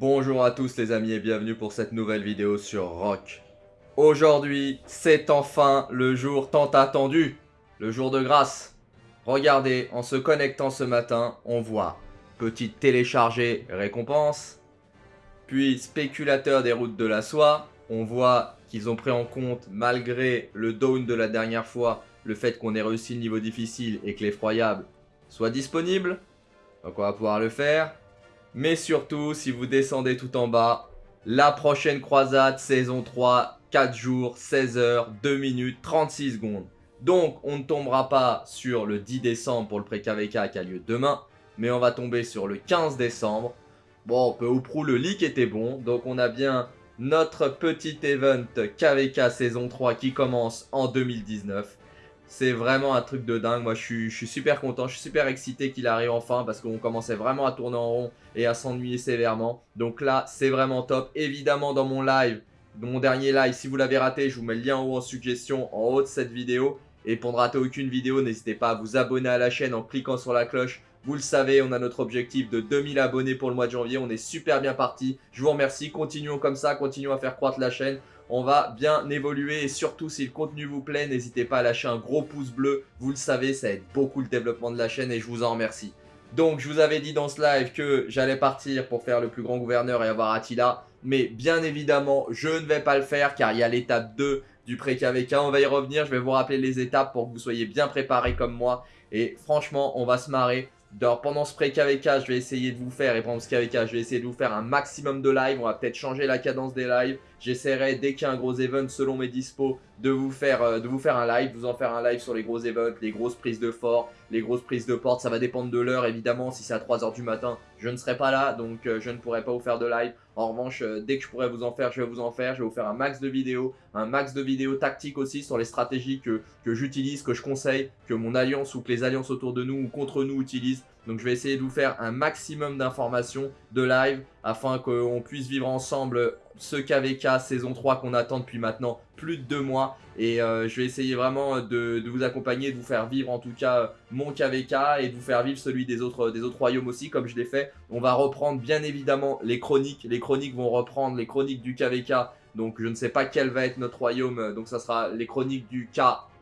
Bonjour à tous les amis et bienvenue pour cette nouvelle vidéo sur Rock. Aujourd'hui, c'est enfin le jour tant attendu, le jour de grâce. Regardez, en se connectant ce matin, on voit petite téléchargée récompense, puis spéculateur des routes de la soie, on voit qu'ils ont pris en compte, malgré le down de la dernière fois, le fait qu'on ait réussi le niveau difficile et que l'effroyable soit disponible. Donc on va pouvoir le faire. Mais surtout, si vous descendez tout en bas, la prochaine croisade, saison 3, 4 jours, 16 heures, 2 minutes, 36 secondes. Donc, on ne tombera pas sur le 10 décembre pour le pré-KVK qui a lieu demain, mais on va tomber sur le 15 décembre. Bon, peu ou prou, le leak était bon, donc on a bien notre petit event KVK saison 3 qui commence en 2019. C'est vraiment un truc de dingue. Moi, je suis, super content. Je suis super excité qu'il arrive enfin parce qu'on commençait vraiment à tourner en rond et à s'ennuyer sévèrement. Donc là, c'est vraiment top. Évidemment, dans mon live, mon dernier live, si vous l'avez raté, je vous mets le lien en haut en suggestion, en haut de cette vidéo. Et pour ne rater aucune vidéo, n'hésitez pas à vous abonner à la chaîne en cliquant sur la cloche. Vous le savez, on a notre objectif de 2000 abonnés pour le mois de janvier. On est super bien parti. Je vous remercie. Continuons comme ça. Continuons à faire croître la chaîne on va bien évoluer et surtout si le contenu vous plaît, n'hésitez pas à lâcher un gros pouce bleu. Vous le savez, ça aide beaucoup le développement de la chaîne et je vous en remercie. Donc je vous avais dit dans ce live que j'allais partir pour faire le plus grand gouverneur et avoir Attila. Mais bien évidemment, je ne vais pas le faire car il y a l'étape 2 du pré-KVK. On va y revenir, je vais vous rappeler les étapes pour que vous soyez bien préparés comme moi. Et franchement, on va se marrer. Pendant ce pré-KVK, je vais essayer de vous faire, et pendant ce KVK, je vais essayer de vous faire un maximum de live. On va peut-être changer la cadence des lives. J'essaierai, dès qu'il y a un gros event, selon mes dispos, de vous, faire, euh, un live. Vous en faire un live sur les gros events, les grosses prises de fort, les grosses prises de porte. Ça va dépendre de l'heure, évidemment. Si c'est à 3h du matin, je ne serai pas là. Donc, euh, je ne pourrai pas vous faire de live. En revanche, euh, dès que je pourrai vous en faire, je vais vous en faire. Je vais vous faire un max de vidéos, un max de vidéos tactiques aussi sur les stratégies que, que j'utilise, que je conseille, que mon alliance ou que les alliances autour de nous ou contre nous utilisent. Donc je vais essayer de vous faire un maximum d'informations de live afin qu'on puisse vivre ensemble ce KVK saison 3 qu'on attend depuis maintenant plus de deux mois. Et euh, je vais essayer vraiment de, vous accompagner, de vous faire vivre en tout cas mon KVK et de vous faire vivre celui des autres, des autres royaumes aussi comme je l'ai fait. On va reprendre bien évidemment les chroniques. Les chroniques vont reprendre les chroniques du KVK. Donc je ne sais pas quel va être notre royaume. Donc ça sera les chroniques du K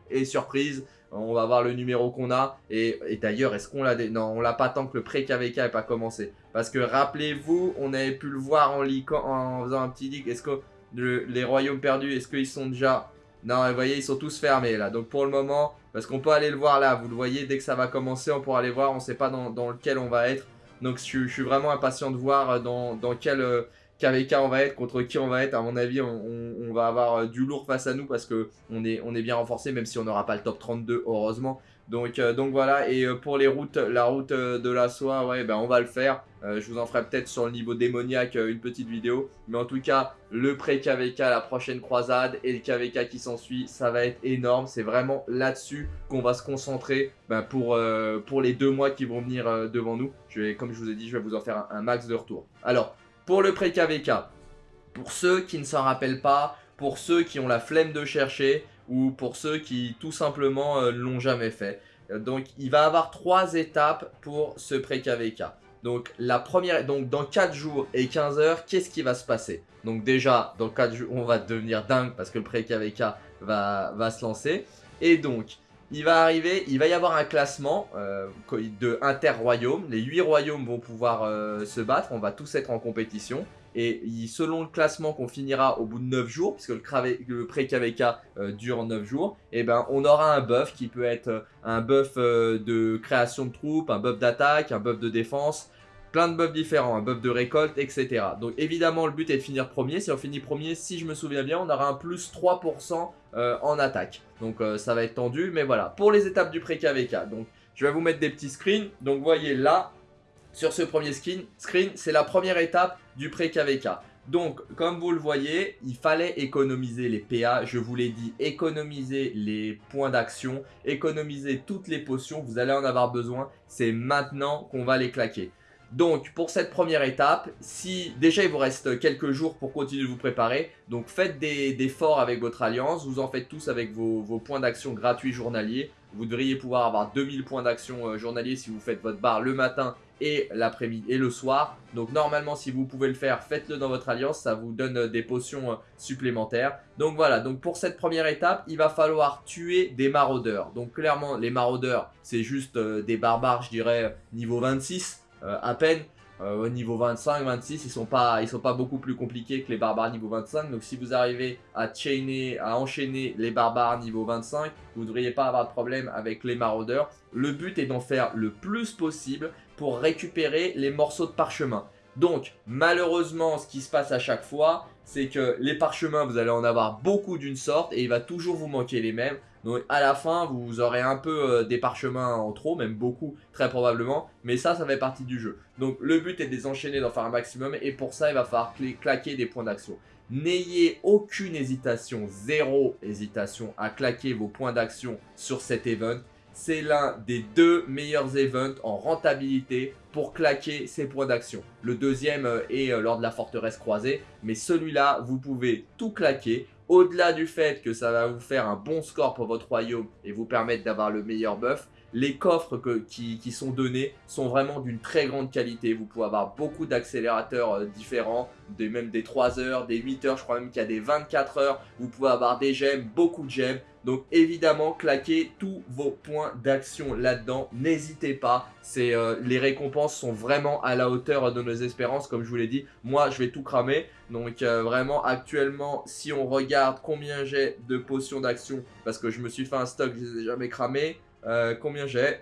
et surprise. On va voir le numéro qu'on a. Et, d'ailleurs, est-ce qu'on l'a... Non, on l'a pas tant que le pré-KVK n'est pas commencé. Parce que rappelez-vous, on avait pu le voir en, en faisant un petit leak. Est-ce que les royaumes perdus, est-ce qu'ils sont déjà... Non, vous voyez, ils sont tous fermés là. Donc pour le moment, parce qu'on peut aller le voir là, vous le voyez, dès que ça va commencer, on pourra aller voir. On ne sait pas dans, lequel on va être. Donc je, suis vraiment impatient de voir dans, dans quel... Euh, KVK on va être, contre qui on va être. À mon avis, on, va avoir euh, du lourd face à nous parce que on est, bien renforcé, même si on n'aura pas le top 32, heureusement. Donc, euh, donc voilà, et euh, pour les routes, la route de la soie, ouais, ben on va le faire. je vous en ferai peut-être sur le niveau démoniaque une petite vidéo. Mais en tout cas, le pré-KVK, la prochaine croisade et le KVK qui s'ensuit, ça va être énorme. C'est vraiment là-dessus qu'on va se concentrer ben, pour, les deux mois qui vont venir devant nous. Comme je vous ai dit, je vais vous en faire un, un max de retour. Alors, pour le pré-KVK, pour ceux qui ne s'en rappellent pas, pour ceux qui ont la flemme de chercher ou pour ceux qui tout simplement euh, l'ont jamais fait. Donc il va avoir trois étapes pour ce pré-KVK. Donc la première, donc dans 4 jours et 15 heures, qu'est-ce qui va se passer? Donc déjà, dans 4 jours, on va devenir dingue parce que le pré-KVK va, va se lancer. Et donc, il va arriver, il va y avoir un classement euh, de inter-royaumes. Les 8 royaumes vont pouvoir euh, se battre, on va tous être en compétition. Et selon le classement qu'on finira au bout de 9 jours, puisque le, pré-KVK euh, dure 9 jours, et eh ben on aura un buff qui peut être un buff de création de troupes, un buff d'attaque, un buff de défense, plein de buffs différents, un buff de récolte, etc. Donc évidemment le but est de finir premier. Si on finit premier, si je me souviens bien, on aura un plus 3% euh, en attaque. Donc euh, ça va être tendu, mais voilà. Pour les étapes du pré-KVK, donc je vais vous mettre des petits screens. Donc voyez là, sur ce premier screen, screen c'est la première étape du pré-KVK. Donc, comme vous le voyez, il fallait économiser les PA. Je vous l'ai dit, économiser les points d'action, économiser toutes les potions. Vous allez en avoir besoin. C'est maintenant qu'on va les claquer. Donc pour cette première étape, si déjà il vous reste quelques jours pour continuer de vous préparer, donc faites des, forts avec votre alliance, vous en faites tous avec vos, points d'action gratuits journaliers. Vous devriez pouvoir avoir 2000 points d'action euh, journaliers si vous faites votre barre le matin et l'après-midi et le soir. Donc normalement si vous pouvez le faire, faites-le dans votre alliance, ça vous donne euh, des potions euh, supplémentaires. Donc voilà, donc pour cette première étape, il va falloir tuer des maraudeurs. Donc clairement les maraudeurs, c'est juste des barbares, je dirais niveau 26 à peine. Euh, au niveau 25, 26, ils sont pas, ils sont pas beaucoup plus compliqués que les barbares niveau 25. Donc si vous arrivez à chainer, à enchaîner les barbares niveau 25, vous ne devriez pas avoir de problème avec les maraudeurs. Le but est d'en faire le plus possible pour récupérer les morceaux de parchemin. Donc, malheureusement, ce qui se passe à chaque fois, c'est que les parchemins, vous allez en avoir beaucoup d'une sorte et il va toujours vous manquer les mêmes. Donc à la fin, vous aurez un peu euh, des parchemins en trop, même beaucoup, très probablement. Mais ça, ça fait partie du jeu. Donc le but est de les enchaîner, d'en faire un maximum. Et pour ça, il va falloir claquer des points d'action. N'ayez aucune hésitation, zéro hésitation à claquer vos points d'action sur cet event c'est l'un des deux meilleurs events en rentabilité pour claquer ses points d'action. Le deuxième euh, est euh, lors de la forteresse croisée, mais celui-là, vous pouvez tout claquer. Au-delà du fait que ça va vous faire un bon score pour votre royaume et vous permettre d'avoir le meilleur buff, les coffres qui, sont donnés sont vraiment d'une très grande qualité. Vous pouvez avoir beaucoup d'accélérateurs euh, différents, des, même des 3 heures, des 8 heures, je crois même qu'il y a des 24 heures. Vous pouvez avoir des gemmes, beaucoup de gemmes. Donc évidemment, claquez tous vos points d'action là-dedans. N'hésitez pas, euh, les récompenses sont vraiment à la hauteur de nos espérances. Comme je vous l'ai dit, moi je vais tout cramer. Donc euh, vraiment actuellement, si on regarde combien j'ai de potions d'action, parce que je me suis fait un stock, je les ai jamais cramés. Euh, combien j'ai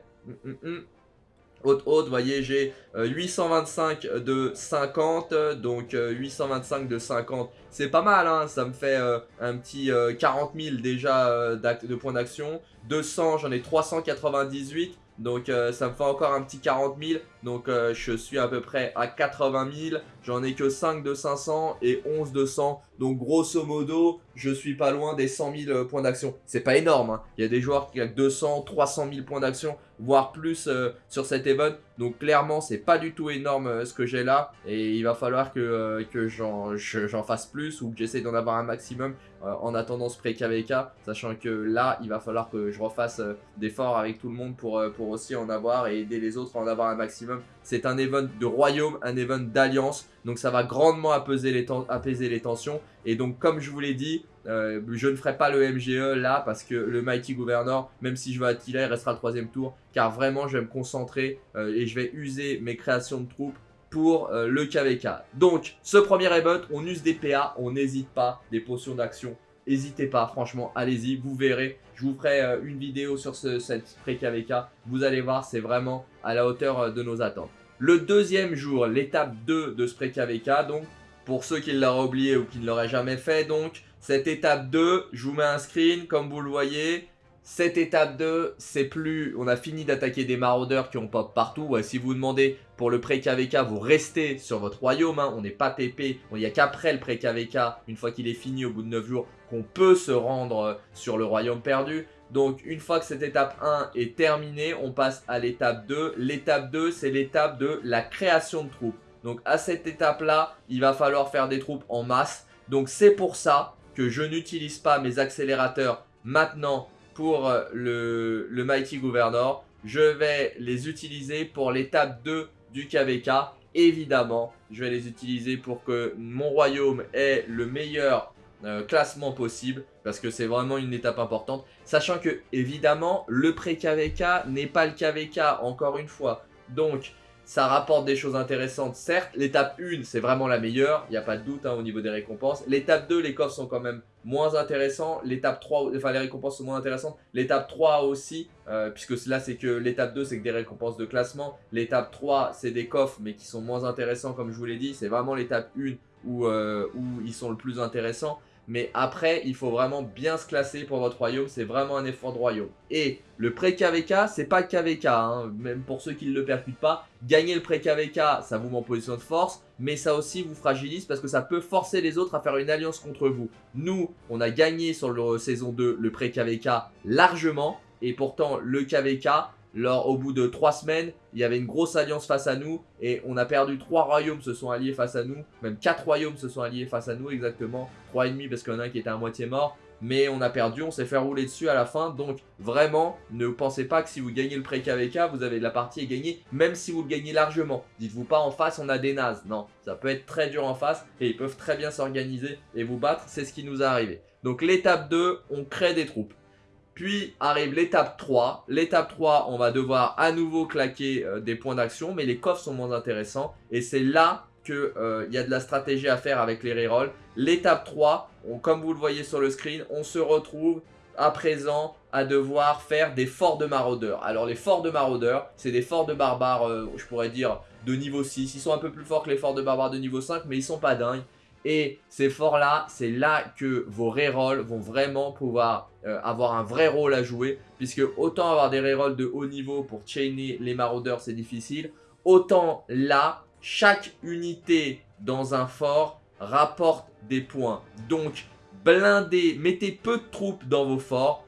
Haute, haute, vous voyez, j'ai 825 euh, de 50, donc 825 euh, de 50, c'est pas mal, hein, ça me fait un petit 40 000 déjà de points d'action. 200, j'en ai 398, donc ça me fait encore un petit 40 000. Donc je suis à peu près à 80 000. J'en ai que 5 de 500 et 11 de 100. Donc grosso modo, je suis pas loin des 100 000 euh, points d'action. C'est pas énorme, hein. il y a des joueurs qui ont 200, 300 000 points d'action, voire plus euh, sur cet event. Donc clairement, c'est pas du tout énorme euh, ce que j'ai là. Et il va falloir que, que j'en fasse plus ou que j'essaie d'en avoir un maximum en attendant ce pré-KVK. Sachant que là, il va falloir que je refasse d'efforts avec tout le monde pour, pour aussi en avoir et aider les autres à en avoir un maximum. C'est un event de royaume, un event d'alliance. Donc ça va grandement apaiser les, tensions. Et donc comme je vous l'ai dit, euh, je ne ferai pas le MGE là parce que le Mighty Governor, même si je vais Attila, il restera le troisième tour. Car vraiment, je vais me concentrer euh, et je vais user mes créations de troupes pour euh, le KVK. Donc, ce premier event, on use des PA, on n'hésite pas, des potions d'action. N'hésitez pas, franchement, allez-y, vous verrez. Je vous ferai une vidéo sur ce, cette pré-KVK. Vous allez voir, c'est vraiment à la hauteur de nos attentes. Le deuxième jour, l'étape 2 de ce pré-KVK, donc pour ceux qui l'auraient oublié ou qui ne l'auraient jamais fait, donc cette étape 2, je vous mets un screen comme vous le voyez. Cette étape 2, c'est plus... On a fini d'attaquer des maraudeurs qui ont pop partout. si vous demandez pour le pré-KVK, vous restez sur votre royaume. Hein. on n'est pas TP. Il n'y a qu'après le pré-KVK, une fois qu'il est fini au bout de 9 jours, qu'on peut se rendre euh, sur le royaume perdu. Donc une fois que cette étape 1 est terminée, on passe à l'étape 2. L'étape 2, c'est l'étape de la création de troupes. Donc à cette étape-là, il va falloir faire des troupes en masse. Donc c'est pour ça que je n'utilise pas mes accélérateurs maintenant pour euh, le, Mighty Governor. Je vais les utiliser pour l'étape 2 du KVK. Évidemment, je vais les utiliser pour que mon royaume ait le meilleur euh, classement possible parce que c'est vraiment une étape importante. Sachant que, évidemment, le pré-KVK n'est pas le KVK, encore une fois. Donc, ça rapporte des choses intéressantes, certes. L'étape 1, c'est vraiment la meilleure, il n'y a pas de doute hein, au niveau des récompenses. L'étape 2, les coffres sont quand même moins intéressants. L'étape 3, enfin les récompenses sont moins intéressantes. L'étape 3 aussi, euh, puisque là c'est que l'étape 2, c'est que des récompenses de classement. L'étape 3, c'est des coffres, mais qui sont moins intéressants comme je vous l'ai dit. C'est vraiment l'étape 1 où, euh, où ils sont le plus intéressants. Mais après, il faut vraiment bien se classer pour votre royaume. C'est vraiment un effort de royaume. Et le pré-KVK, c'est pas KVK. Hein. Même pour ceux qui ne le percutent pas. Gagner le pré-KVK, ça vous met en position de force. Mais ça aussi vous fragilise parce que ça peut forcer les autres à faire une alliance contre vous. Nous, on a gagné sur le saison 2 le pré-KVK largement. Et pourtant, le KVK, Lors, au bout de trois semaines, il y avait une grosse alliance face à nous et on a perdu trois royaumes se sont alliés face à nous. Même quatre royaumes se sont alliés face à nous exactement. Trois et demi parce qu'il y en a un qui était à moitié mort. mais on a perdu, on s'est fait rouler dessus à la fin, donc vraiment, ne pensez pas que si vous gagnez le pré-KVK, vous avez de la partie à gagner, même si vous le gagnez largement. Dites-vous pas en face, on a des nazes, non, ça peut être très dur en face, et ils peuvent très bien s'organiser et vous battre, c'est ce qui nous est arrivé. Donc l'étape 2, on crée des troupes. Puis arrive l'étape 3. L'étape 3, on va devoir à nouveau claquer euh, des points d'action, mais les coffres sont moins intéressants. Et c'est là qu'il euh, y a de la stratégie à faire avec les rerolls. L'étape 3, comme vous le voyez sur le screen, on se retrouve à présent à devoir faire des forts de maraudeurs. Alors les forts de maraudeurs, c'est des forts de barbares, euh, je pourrais dire, de niveau 6. Ils sont un peu plus forts que les forts de barbares de niveau 5, mais ils sont pas dingues. Et ces forts-là, c'est là que vos rerolls vont vraiment pouvoir euh, avoir un vrai rôle à jouer. Puisque autant avoir des rerolls de haut niveau pour chainer les maraudeurs, c'est difficile. Autant là, chaque unité dans un fort rapporte des points. Donc, blindez, mettez peu de troupes dans vos forts.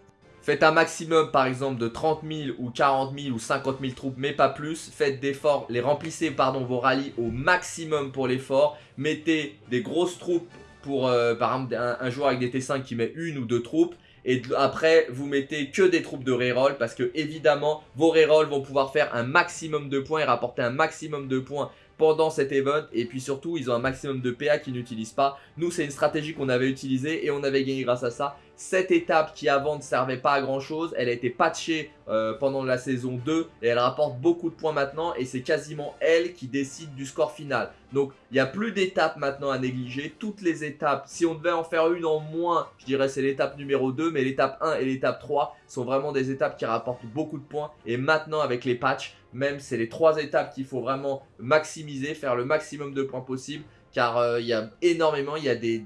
Faites un maximum par exemple de 30 000 ou 40 000 ou 50 000 troupes, mais pas plus. Faites des forts, les remplissez pardon, vos rallyes au maximum pour les forts. Mettez des grosses troupes pour euh, par exemple un, joueur avec des T5 qui met une ou deux troupes. Et après, vous mettez que des troupes de reroll parce que évidemment, vos rerolls vont pouvoir faire un maximum de points et rapporter un maximum de points pendant cet event et puis surtout ils ont un maximum de PA qu'ils n'utilisent pas. Nous c'est une stratégie qu'on avait utilisée et on avait gagné grâce à ça. Cette étape qui avant ne servait pas à grand chose, elle a été patchée euh, pendant la saison 2 et elle rapporte beaucoup de points maintenant et c'est quasiment elle qui décide du score final. Donc il n'y a plus d'étapes maintenant à négliger, toutes les étapes, si on devait en faire une en moins, je dirais c'est l'étape numéro 2 mais l'étape 1 et l'étape 3 sont vraiment des étapes qui rapportent beaucoup de points et maintenant avec les patchs, même c'est les trois étapes qu'il faut vraiment maximiser, faire le maximum de points possible car euh, il y a énormément, il y a des,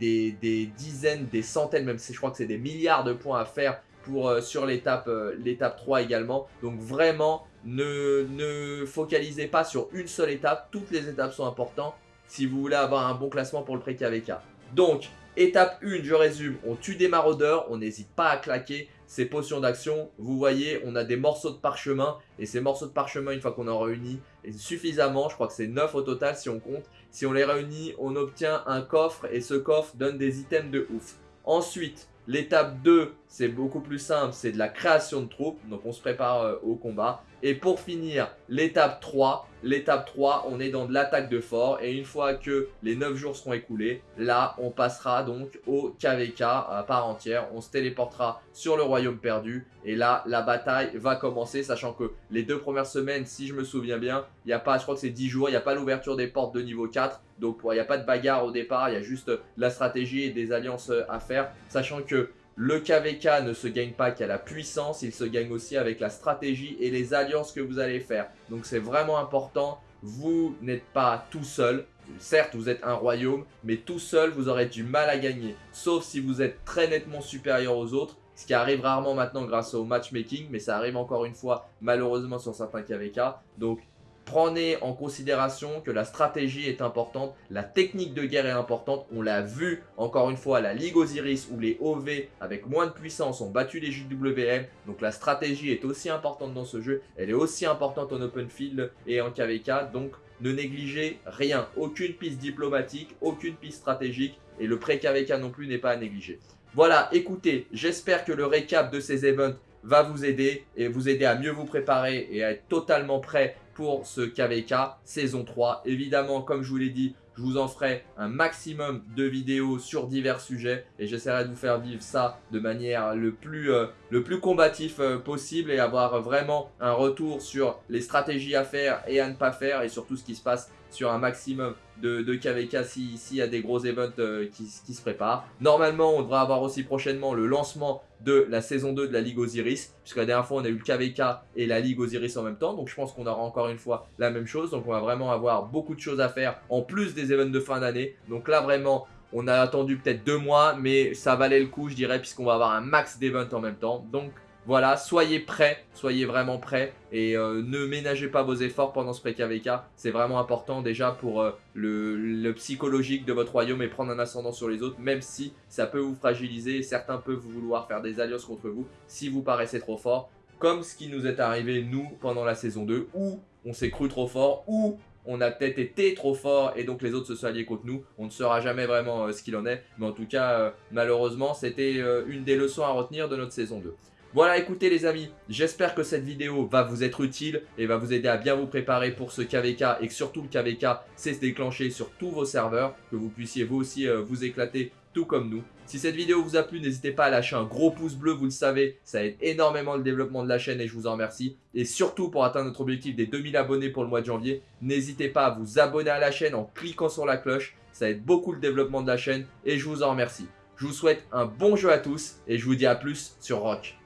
dizaines, des centaines, même si je crois que c'est des milliards de points à faire pour, euh, sur l'étape euh, l'étape 3 également. Donc vraiment, ne, ne focalisez pas sur une seule étape, toutes les étapes sont importantes si vous voulez avoir un bon classement pour le pré-KVK. Donc, étape 1, je résume, on tue des maraudeurs, on n'hésite pas à claquer ces potions d'action. Vous voyez, on a des morceaux de parchemin. Et ces morceaux de parchemin, une fois qu'on en réunit suffisamment, je crois que c'est 9 au total si on compte. Si on les réunit, on obtient un coffre et ce coffre donne des items de ouf. Ensuite, l'étape 2, c'est beaucoup plus simple, c'est de la création de troupes. Donc on se prépare euh, au combat. Et pour finir, l'étape 3, l'étape 3, on est dans de l'attaque de fort. Et une fois que les 9 jours seront écoulés, là, on passera donc au KVK à part entière. On se téléportera sur le royaume perdu. Et là, la bataille va commencer, sachant que les deux premières semaines, si je me souviens bien, il n'y a pas, je crois que c'est 10 jours, il n'y a pas l'ouverture des portes de niveau 4. Donc il n'y a pas de bagarre au départ, il y a juste la stratégie et des alliances à faire. Sachant que le KVK ne se gagne pas qu'à la puissance, il se gagne aussi avec la stratégie et les alliances que vous allez faire. Donc c'est vraiment important, vous n'êtes pas tout seul. Certes, vous êtes un royaume, mais tout seul, vous aurez du mal à gagner. Sauf si vous êtes très nettement supérieur aux autres, ce qui arrive rarement maintenant grâce au matchmaking, mais ça arrive encore une fois malheureusement sur certains KVK. Donc Prenez en considération que la stratégie est importante, la technique de guerre est importante. On l'a vu encore une fois à la Ligue Osiris où les OV avec moins de puissance ont battu les JWM. Donc la stratégie est aussi importante dans ce jeu. Elle est aussi importante en open field et en KVK. Donc ne négligez rien. Aucune piste diplomatique, aucune piste stratégique. Et le pré-KVK non plus n'est pas à négliger. Voilà, écoutez, j'espère que le récap de ces events va vous aider et vous aider à mieux vous préparer et à être totalement prêt pour ce KVK saison 3. Évidemment, comme je vous l'ai dit, je vous en ferai un maximum de vidéos sur divers sujets et j'essaierai de vous faire vivre ça de manière le plus, euh, combatif euh, possible et avoir vraiment un retour sur les stratégies à faire et à ne pas faire et sur tout ce qui se passe sur un maximum de, de KVK s'il si y a des gros events euh, qui, se préparent. Normalement, on devra avoir aussi prochainement le lancement de la saison 2 de la Ligue Osiris, puisque la dernière fois, on a eu le KVK et la Ligue Osiris en même temps, donc je pense qu'on aura encore une fois la même chose, donc on va vraiment avoir beaucoup de choses à faire, en plus des events de fin d'année, donc là, vraiment, on a attendu peut-être deux mois, mais ça valait le coup, je dirais, puisqu'on va avoir un max d'events en même temps, donc voilà, soyez prêts, soyez vraiment prêts et euh, ne ménagez pas vos efforts pendant ce pré-KVK. C'est vraiment important déjà pour euh, le, psychologique de votre royaume et prendre un ascendant sur les autres, même si ça peut vous fragiliser. Certains peuvent vouloir faire des alliances contre vous si vous paraissez trop fort, comme ce qui nous est arrivé nous pendant la saison 2, où on s'est cru trop fort, ou on a peut-être été trop fort et donc les autres se sont alliés contre nous. On ne saura jamais vraiment euh, ce qu'il en est. Mais en tout cas, malheureusement, c'était une des leçons à retenir de notre saison 2. Voilà, écoutez les amis, j'espère que cette vidéo va vous être utile et va vous aider à bien vous préparer pour ce KVK et que surtout le KVK c'est se déclencher sur tous vos serveurs, que vous puissiez vous aussi vous éclater tout comme nous. Si cette vidéo vous a plu, n'hésitez pas à lâcher un gros pouce bleu, vous le savez, ça aide énormément le développement de la chaîne et je vous en remercie. Et surtout pour atteindre notre objectif des 2000 abonnés pour le mois de janvier, n'hésitez pas à vous abonner à la chaîne en cliquant sur la cloche, ça aide beaucoup le développement de la chaîne et je vous en remercie. Je vous souhaite un bon jeu à tous et je vous dis à plus sur Rock.